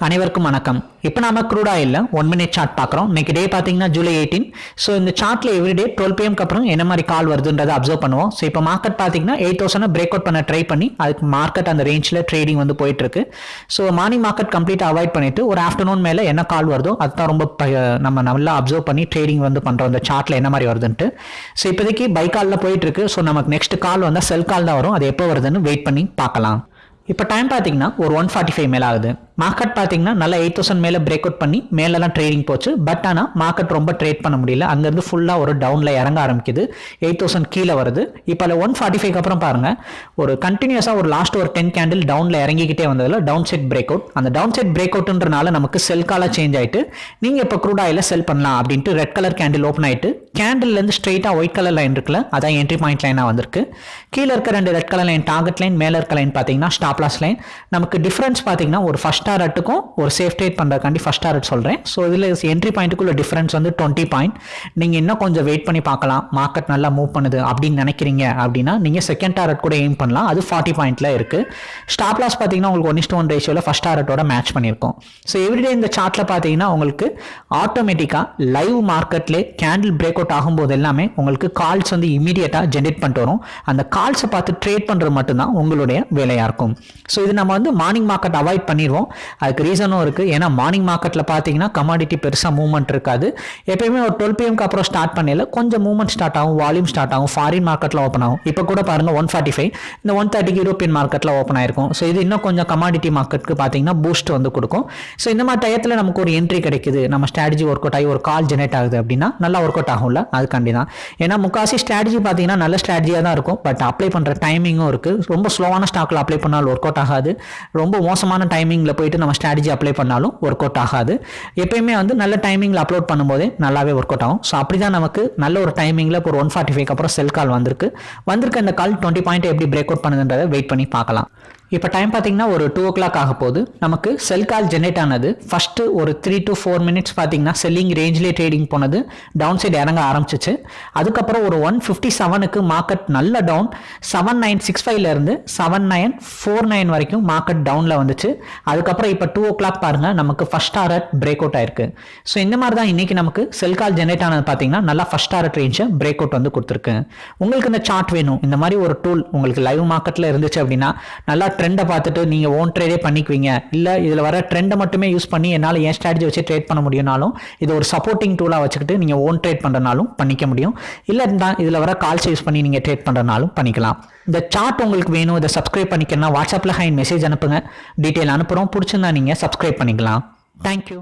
அனைவருக்கும் வணக்கம். இப்போ நாம க்ரூட் ஆயில்ல ஒன் மினிட் சார்ட் பார்க்குறோம். இன்னைக்கு டே பார்த்தீங்கன்னா ஜூலை எயிட்டீன் ஸோ இந்த சார்ட்ல எவ்ரிடே டுவெல் பிஎம்க்கு அப்புறம் என்ன மாதிரி கால் வருதுன்றதை அப்சர்வ் பண்ணுவோம். ஸோ இப்போ மார்க்கெட் பார்த்தீங்கன்னா எயிட் தௌசண்ட் பிரேக் அவுட் பண்ண ட்ரை பண்ணி அதுக்கு மார்க்கெட் அந்த ரேஞ்சில் ட்ரேடிங் வந்து போயிட்டு இருக்கு so morning market complete avoid பண்ணிட்டு ஒரு ஆஃப்டர்நூன் மேலே என்ன கால் வருதோ அதுதான் ரொம்ப ப- நம்ம நல்லா அப்சர்வ் பண்ணி ட்ரேடிங் வந்து பண்ணுறோம் இந்த சார்ட்ல என்ன மாதிரி வருதுன்ட்டு. ஸோ இப்போதைக்கு பை காலில் போயிட்டு இருக்கு ஸோ நமக்கு நெக்ஸ்ட் கால் வந்தால் செல் கால் தான் வரும். அது எப்போ வருதுன்னு வெயிட் பண்ணி பார்க்கலாம். இப்போ டைம் பார்த்தீங்கன்னா ஒரு ஒன் ஃபார்ட்டி ஃபைவ் மேலே ஆகுது. மார்க்கெட் பார்த்தீங்கன்னா நல்லா எயிட் தௌசண்ட் மேலே பிரேக் அவுட் பண்ணி மேலெல்லாம் ட்ரேடிங் போச்சு. பட் ஆனால் மார்க்கெட் ரொம்ப ட்ரேட் பண்ண முடியல. அங்கேருந்து ஃபுல்லாக ஒரு டவுனில் இறங்க ஆரம்பிக்குது. எயிட் தௌசண்ட் கீழே வருது. இப்போ அதில் ஒன் ஃபார்ட்டி ஃபைவ் அப்புறம் பாருங்கள் ஒரு கண்டினியூஸாக ஒரு லாஸ்ட் ஒரு டென் கேண்டில் டவுனில் இறங்கிக்கிட்டே வந்ததில் டவுன் செட் பிரேக் அவுட் அந்த டவுன் செட் பிரேக் அவுட்ன்றனால நமக்கு செல் காலாக சேஞ்ச் ஆகிட்டு நீங்கள் இப்போ க்ரூட் ஆயில் செல் பண்ணலாம் அப்படின்ட்டு ரெட் கலர் கேண்டில் ஓப்பன் ஆகிட்டு கேண்டில்லேருந்து ஸ்ட்ரெயிட்டாக ஒயிட் கலர் லைன் இருக்குல்ல அதான் என்ட்ரி பாயிண்ட் லைனாக வந்திருக்கு. கீழே இருக்க ரெண்டு red colour line target line மேலே இருக்க லைன் பார்த்தீங்கன்னா ஸ்டாப்லாஸ் லைன் நமக்கு டிஃப்ரென்ஸ் பார்த்தீங்கன்னா ஒரு ஃபஸ்ட் டாரட்டுக்கும் ஒரு சேஃப் ட்ரேட் பண்ணுறக்காண்டி ஃபஸ்ட் டாரட் சொல்கிறேன் ஸோ இதில் என்ட்ரி பாயிண்ட்டுக்குள்ள டிஃப்ரென்ஸ் வந்து டுவெண்ட்டி பாயிண்ட் நீங்கள் இன்னும் கொஞ்சம் வெயிட் பண்ணி பார்க்கலாம். மார்க்கெட் நல்லா மூவ் பண்ணுது அப்படின்னு நினைக்கிறீங்க அப்படின்னா நீங்கள் செகண்ட் டாரட் கூட எய்ம் பண்ணலாம். அது ஃபார்ட்டி பாயிண்ட்ல இருக்குது ஸ்டாப் லாஸ் பார்த்தீங்கன்னா உங்களுக்கு ஒன் இஸ்ட் ஒன் ரேஷியோவில் ஃபஸ்ட் டாரட்டோட மேட்ச் பண்ணியிருக்கோம். ஸோ எவ்ரிடே இந்த சார்ட்டில் பார்த்தீங்கன்னா உங்களுக்கு ஆட்டோமேட்டிக்காக லைவ் மார்க்கெட்லேயே கேண்டில் பிரேக் அவுட் ஆகும்போது எல்லாமே உங்களுக்கு கால்ஸ் வந்து இமீடியட்டாக ஜென்ரேட் பண்ணிட்டு வரும். அந்த கால்ஸை பார்த்து ட்ரேட் பண்ணுறது மட்டும்தான் உங்களுடைய வேலையாக இருக்கும். ஸோ இது நம்ம வந்து மார்னிங் மார்க்கெட் அவாய்ட் பண்ணிடுவோம். அதுக்கு ரீசனும் இருக்குது ஏன்னா மார்னிங் மார்க்கெட்டில் பார்த்தீங்கன்னா கமாடிட்டி பெருசாக மூவ்மெண்ட் இருக்காது. எப்பயுமே ஒரு டுவெல் பிஎம்க்கு அப்புறம் ஸ்டார்ட் பண்ணல கொஞ்சம் மூவ்மெண்ட் ஸ்டார்ட் ஆகும் வால்யூம் ஸ்டார்ட் ஆகும் ஃபாரின் மார்க்கெட்டில் ஓப்பன் ஆகும். இப்போ கூட பாருங்கள் ஒன் ஃபார்ட்டி ஃபைவ் இந்த ஒன் தேர்ட்டிக்கு யூரோப்பியன் மார்க்கெட்டில் ஓப்பன் ஆயிருக்கும். ஸோ இது இன்னும் கொஞ்சம் கமாடிட்டி மார்க்கெட்டுக்கு பார்த்தீங்கன்னா பூஸ்ட் வந்து கொடுக்கும். ஸோ இந்த மாதிரி டயத்தில் நமக்கு ஒரு என்ட்ரி கிடைக்குது. நம்ம ஸ்ட்ராட்டஜி ஒர்க் அவுட் ஆகி ஒரு கால் ஜெனரேட் ஆகுது அப்படின்னா நல்லா ஒர்க் அவுட் ஆகும் ஆகும்ல அதுக்காண்டி தான் ஏன்னா முக்காசி ஸ்ட்ராட்டஜி பார்த்தீங்கன்னா நல்ல ஸ்ட்ராட்டஜியாக தான் இருக்கும். பட் அப்ளை பண்ணுற டைமிங்கும் இருக்குது ரொம்ப ஸ்லோவான ஸ்டாக்கில் அப்ளை பண்ணாலும் ஒர்க் அவுட் ஆகாது. ரொம்ப மோசமான டைமிங்கில் போயிட்டு நம்ம ஸ்ட்ராட்டஜி அப்ளை பண்ணாலும் ஒர்க் அவுட் ஆகாது. எப்பயுமே வந்து நல்ல டைமிங்கில் அப்லோட் பண்ணும்போதே நல்லாவே ஒர்க் அவுட் ஆகும். ஸோ அப்படி தான் நமக்கு நல்ல ஒரு டைமிங்கில் இப்போ ஒரு ஒன் ஃபார்ட்டி ஃபைவ் அப்புறம் செல் கால் வந்திருக்கு. வந்திருக்க இந்த கால் டுவெண்ட்டி பாயிண்ட் எப்படி பிரேக் அவுட் பண்ணுதுன்றதை வெயிட் பண்ணி பார்க்கலாம். இப்போ டைம் பார்த்தீங்கன்னா ஒரு டூ ஓ கிளாக் ஆக போகுது. நமக்கு செல் கால் ஜென்ரேட் ஆனது ஃபஸ்ட்டு ஒரு த்ரீ டு ஃபோர் மினிட்ஸ் பார்த்தீங்கன்னா செல்லிங் ரேஞ்சிலே ட்ரேடிங் போனது. டவுன் சைடு இறங்க ஆரம்பிச்சிச்சு. அதுக்கப்புறம் ஒரு ஒன் ஃபிஃப்டி செவனுக்கு மார்க்கெட் நல்ல டவுன் செவன் நைன் சிக்ஸ் ஃபைவ்லேருந்து செவன் நைன் ஃபோர் நைன் வரைக்கும் மார்க்கெட் டவுனில் வந்துச்சு. அதுக்கப்புறம் இப்போ டூ ஓ கிளாக் பாருங்கள் நமக்கு ஃபஸ்ட் டாரட் பிரேக் அவுட் ஆயிருக்கு. ஸோ இந்த மாதிரி தான் இன்றைக்கி நமக்கு செல் கால் ஜென்ரேட் ஆனது பார்த்தீங்கன்னா நல்லா ஃபஸ்ட் டாரட் ரேஞ்சை பிரேக் அவுட் வந்து கொடுத்துருக்கு. உங்களுக்கு இந்த சார்ட் வேணும். இந்த மாதிரி ஒரு டூல் உங்களுக்கு லைவ் மார்க்கெட்டில் இருந்துச்சு அப்படின்னா நல்லா ட்ரெண்டை பார்த்துட்டு நீங்கள் ஓன் ட்ரேடே பண்ணிக்குவீங்க. இல்லை இதில் வர ட்ரெண்டை மட்டுமே யூஸ் பண்ணி என்னால் என் ஸ்ட்ராட்டஜி வச்சு ட்ரேட் பண்ண முடியும்னாலும் இது ஒரு சப்போர்ட்டிங் டூலாக வச்சுக்கிட்டு நீங்கள் ஓன் ட்ரேட் பண்ணுறதுனாலும் பண்ணிக்க முடியும். இல்லை தான் இதில் வர கால்ஸ் யூஸ் பண்ணி நீங்கள் ட்ரேட் பண்ணுறதுனாலும் பண்ணிக்கலாம். இந்த சார்ட் உங்களுக்கு வேணும். இதை சப்ஸ்கிரைப் பண்ணிக்கணும்னா வாட்ஸ்அப்பில் ஹைன் மெசேஜ் அனுப்புங்க. டீட்டெயில் அனுப்புகிறோம் பிடிச்சிருந்தா நீங்கள் சப்ஸ்கிரைப் பண்ணிக்கலாம். தேங்க்யூ